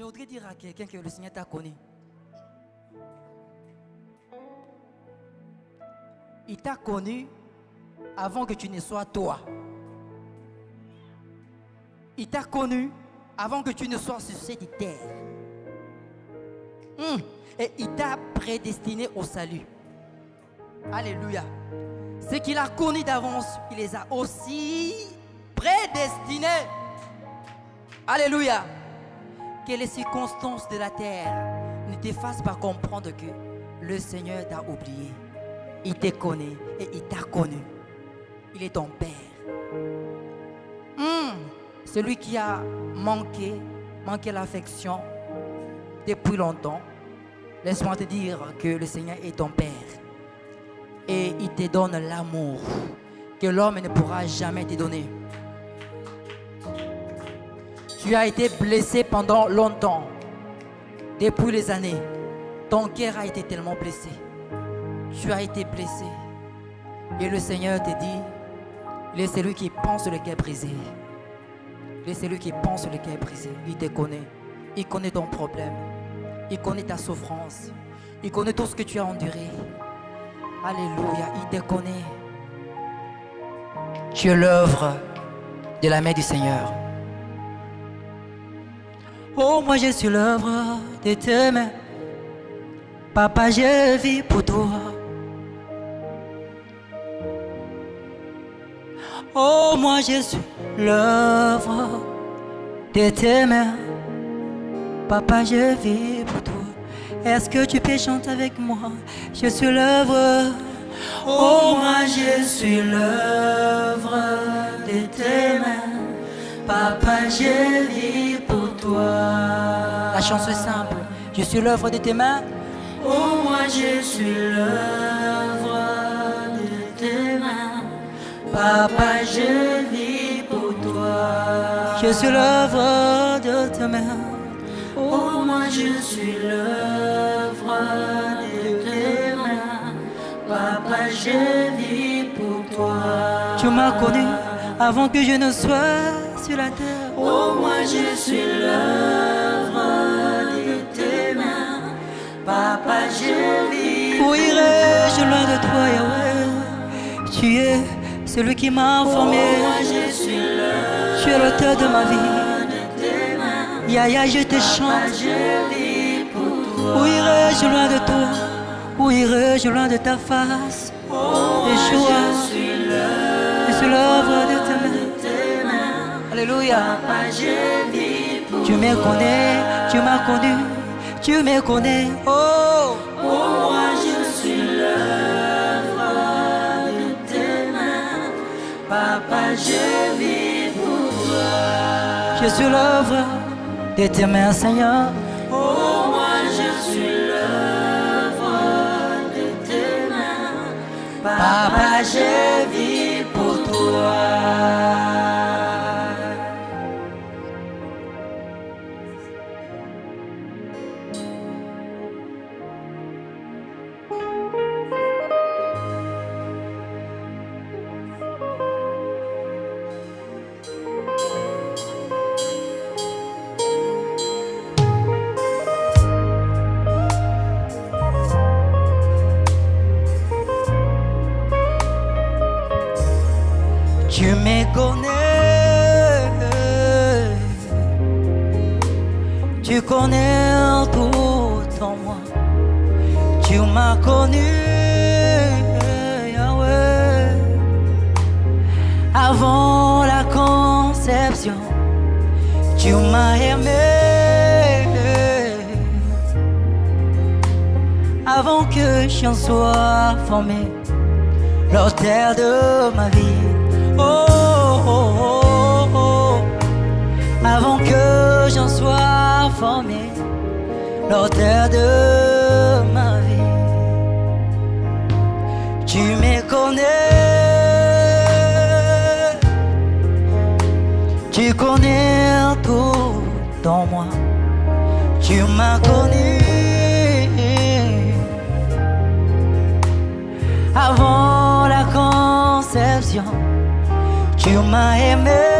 Je voudrais dire à quelqu'un que le Seigneur t'a connu. Il t'a connu avant que tu ne sois toi. Il t'a connu avant que tu ne sois sur cette terre. Hum. Et il t'a prédestiné au salut. Alléluia. Ce qu'il a connu d'avance, il les a aussi prédestinés. Alléluia. Que les circonstances de la terre ne te fassent pas comprendre que le Seigneur t'a oublié. Il te connaît et il t'a connu. Il est ton Père. Hum, celui qui a manqué, manqué l'affection depuis longtemps, laisse-moi te dire que le Seigneur est ton Père. Et il te donne l'amour que l'homme ne pourra jamais te donner. Tu as été blessé pendant longtemps, depuis les années. Ton cœur a été tellement blessé. Tu as été blessé. Et le Seigneur te dit, il est celui qui pense le cœur brisé. Il est celui qui pense le cœur brisé. Il te connaît. Il connaît ton problème. Il connaît ta souffrance. Il connaît tout ce que tu as enduré. Alléluia. Il te connaît. Tu es l'œuvre de la main du Seigneur. Oh, moi je suis l'œuvre de tes mains. Papa, je vis pour toi. Oh, moi je suis l'œuvre de tes mains. Papa, je vis pour toi. Est-ce que tu peux chanter avec moi? Je suis l'œuvre. Oh, moi je suis l'œuvre de tes mains. Papa, je vis pour toi. La chanson est simple. Je suis l'œuvre de tes mains. Oh, moi je suis l'œuvre de tes mains. Papa, je vis pour toi. Je suis l'œuvre de tes mains. Oh, moi je suis l'œuvre de tes mains. Papa, je vis pour toi. Tu m'as connu avant que je ne sois sur la terre. Oh, moi je suis l'œuvre de tes mains. Papa, je vis. Où irai-je loin de toi, Yahweh? Tu es celui qui m'a formé. Oh, moi je suis l'œuvre. Tu es l'auteur de ma vie. Yaya, je te chante. Où irai-je loin de toi Où irai-je loin de ta face Yeshua, je suis l'œuvre de tes Alléluia. Tu me connais, tu m'as connu, tu me connais. Oh, moi je suis l'œuvre de tes mains. Papa, je vis pour toi. je suis l'œuvre de tes mains, Seigneur. Oh, moi je suis l'œuvre de tes mains. Papa, je vis pour toi. Tu m'as aimé avant que j'en sois formé, l'auteur de ma vie. Oh, oh, oh, oh. avant que j'en sois formé, l'auteur de ma vie. Tu me m'as connu. Avant la conception, tu m'as aimé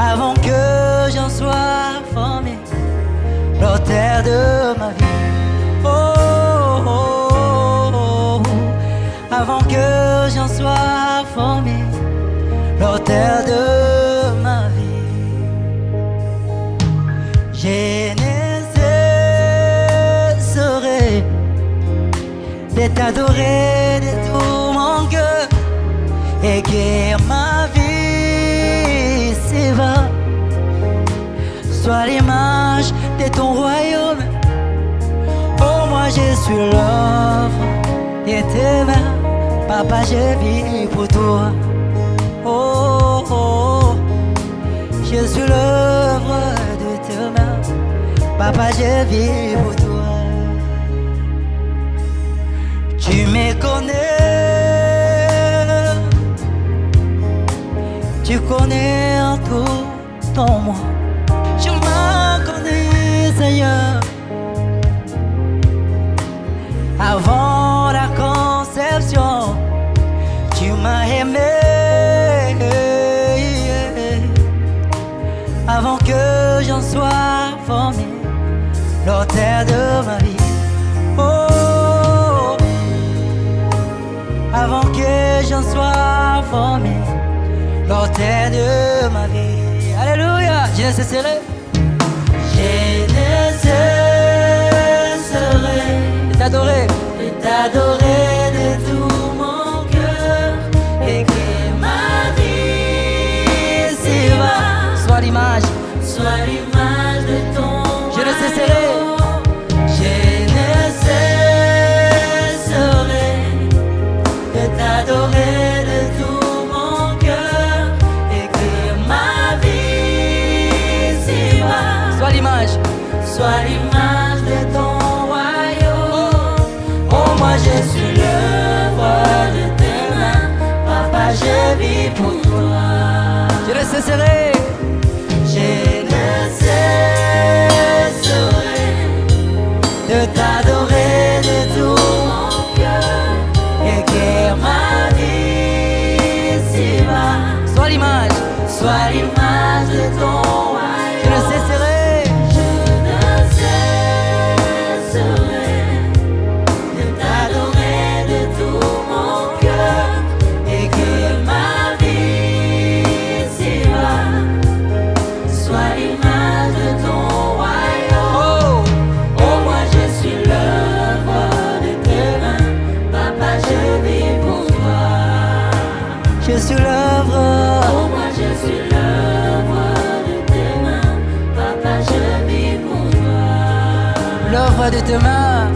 avant que j'en sois formé, l'auteur de ma vie. Oh, oh, oh, avant que j'en sois formé, l'auteur de t'adorer de tout mon cœur et que ma vie s'éva soit l'image de ton royaume. Oh, moi je suis l'œuvre de tes mains, papa, je vis pour toi. Oh, oh, oh. je suis l'œuvre de tes mains, papa, je vis pour toi. Tu me connais, tu connais tout en moi. Tu m'as connu, Seigneur, avant la conception. Tu m'as aimé avant que j'en sois formé, l'auteur de ma vie. Oh, avant que j'en sois formé, l'auteur de ma vie. Alléluia, je ne cesserai. Je ne cesserai de t'adorer, de t'adorer de tout je suis l'œuvre de tes mains. Papa, je vis pour toi. Je ne cesserai. Je ne cesserai de t'adorer de tout mon cœur et que ma vie s'y va. Soit l'image. Sois l'image L'œuvre de tes mains.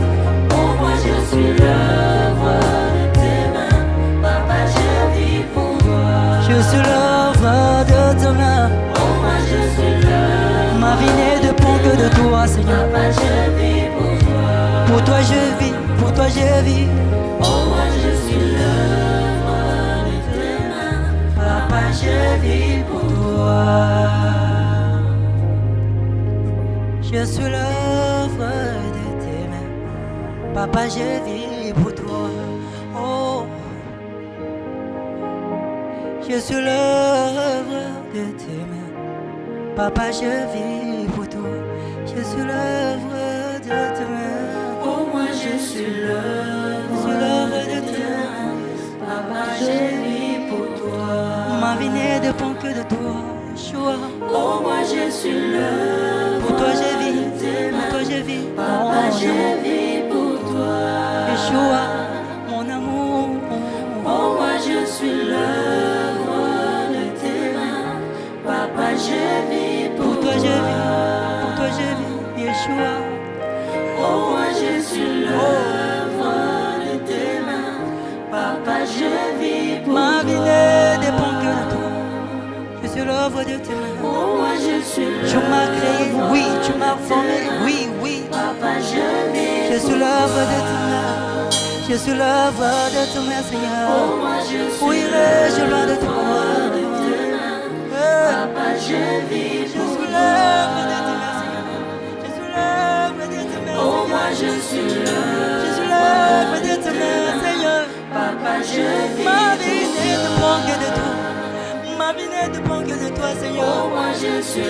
Oh, moi je suis l'œuvre de tes mains. Papa, je vis pour toi. Je suis l'œuvre de tes mains. Oh, moi je suis l'œuvre. Ma vie ne dépend que de toi, Seigneur. Papa, je vis pour toi. Pour toi je vis, pour toi je vis. Oh, moi je suis l'œuvre de tes mains. Papa, je vis pour toi. Je suis l'œuvre. Papa, je vis pour toi. Oh, je suis l'œuvre de tes mains. Papa, je vis pour toi. Je suis l'œuvre de tes mains. Oh, moi je suis Je l'œuvre suis l'œuvre de tes mains. Papa, je vis pour toi. Ma vie ne dépend que de toi. Yeshua. Oh, moi je suis l'œuvre Pour toi je vis, pour toi mains. je vis. Papa, Oh, je vis pour toi. Yeshua, mon amour. Oh, moi je suis l'œuvre de tes mains. Papa, je vis pour, Pour toi je vis, pour toi je vis. Yeshua, Oh, moi je suis l'œuvre de tes mains. Papa, je vis pour ma vie toi. ne dépend que de toi. Je suis l'œuvre de tes mains. Oh, moi je suis Tu m'as créé, oui, tu m'as formé, oui, oui. Papa, je vis Je suis l'œuvre de tes mains. Je suis l'œuvre de tes mains, Oh, Seigneur. moi je suis Où irai-je loin de toi? de. Eh, Papa, je vis Je pour suis toi. l'œuvre de tes mains, Seigneur. Je suis l'œuvre de tes mains, Oh, moi je suis l'œuvre Je de tes mains, Seigneur. Papa, je vis Ma vie ne dépend que de toi. Ma vie ne dépend que de toi, Seigneur. Oh, moi je suis de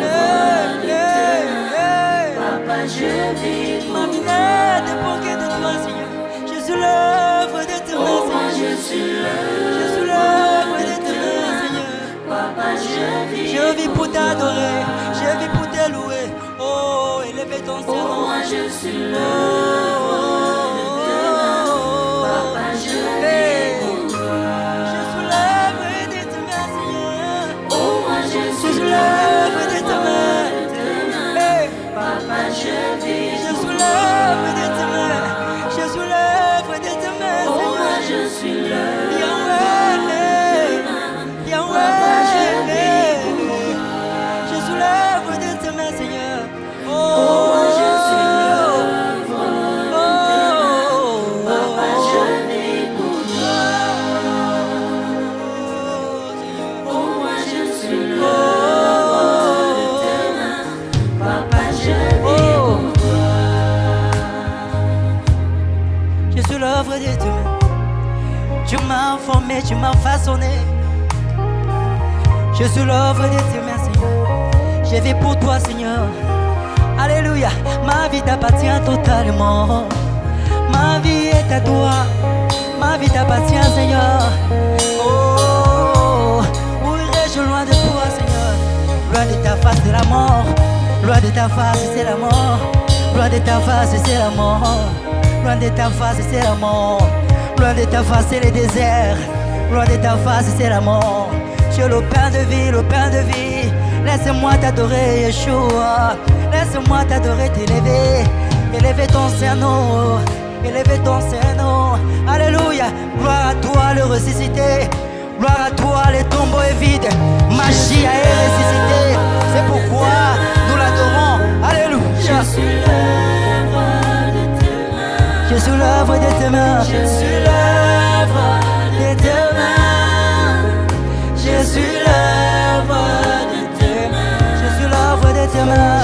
tes mains. hey. Papa, je vis Ma pour vie toi. ne dépend que de toi, Seigneur. Vis pour t'adorer, je vis pour te louer. Oh, élever ton Oh, Seigneur. moi je suis Oh, de mains. Papa, je vis pour toi. Je suis l'œuvre de tes mains, Seigneur. Oh, moi je suis de. Hey. Papa, je vis tu m'as façonné. Je suis l'œuvre de tes mains, Seigneur. Je vis pour toi, Seigneur. Alléluia. Ma vie t'appartient totalement. Ma vie est à toi. Ma vie t'appartient, Seigneur. Oh, où irais-je loin de toi, Seigneur? Loin de ta face, c'est la mort. Loin de ta face, c'est la mort. Loin de ta face, c'est la mort. Loin de ta face, c'est la mort. Loin de ta face, c'est le désert. Loin de ta face, c'est la mort. Tu es le pain de vie, le pain de vie. Laisse-moi t'adorer, Yeshua. Laisse-moi t'adorer, t'élever. Élever ton Saint-Nom. Élever ton Saint-Nom. Alléluia. Gloire à toi, le ressuscité. Gloire à toi, le tombeau est vide. Magie est ressuscité. C'est pourquoi nous l'adorons. Alléluia. Je suis l'œuvre de tes mains. Je suis l'œuvre de tes mains. Je suis l'œuvre l'œuvre de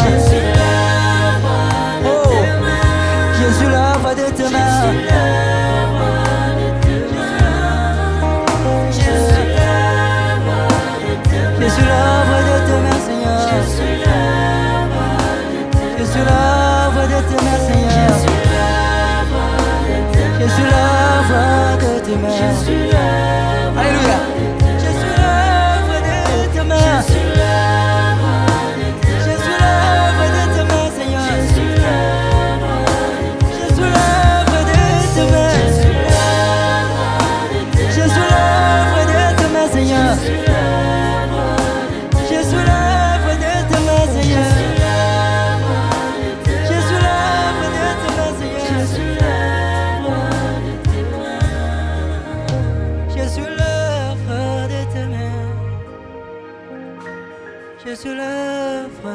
Je suis l'œuvre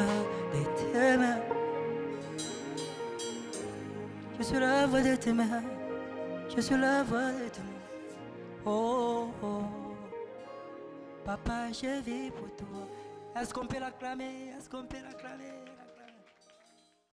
de tes mains. Je suis l'œuvre de tes mains. Je suis l'œuvre de tes mains. Oh, oh. Papa, je vis pour toi. Est-ce qu'on peut l'acclamer? Est-ce qu'on peut l'acclamer?